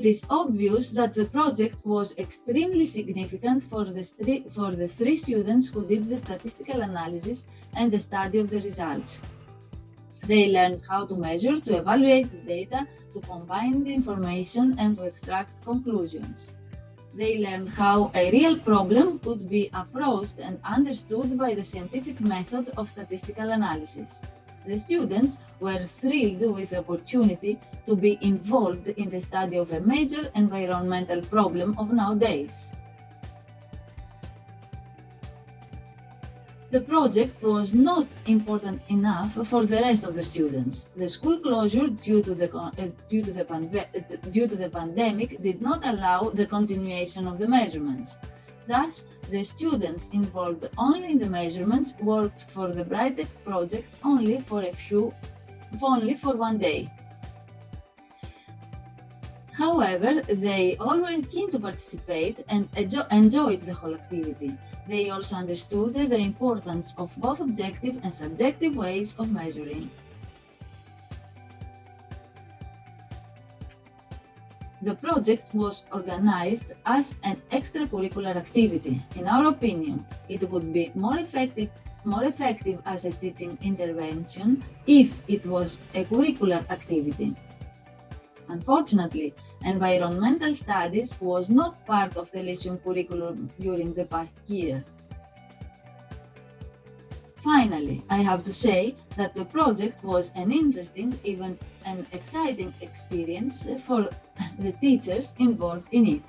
It is obvious that the project was extremely significant for the, for the three students who did the statistical analysis and the study of the results. They learned how to measure, to evaluate the data, to combine the information and to extract conclusions. They learned how a real problem could be approached and understood by the scientific method of statistical analysis. The students were thrilled with the opportunity to be involved in the study of a major environmental problem of nowadays. The project was not important enough for the rest of the students. The school closure due to the, uh, due to the, due to the pandemic did not allow the continuation of the measurements. Thus, the students involved only in the measurements worked for the Brightech project only for a few, only for one day. However, they all were keen to participate and enjoyed the whole activity. They also understood the importance of both objective and subjective ways of measuring. The project was organized as an extracurricular activity. In our opinion, it would be more effective, more effective as a teaching intervention if it was a curricular activity. Unfortunately, environmental studies was not part of the Lyceum curriculum during the past year. Finally, I have to say that the project was an interesting, even an exciting experience for the teachers involved in it.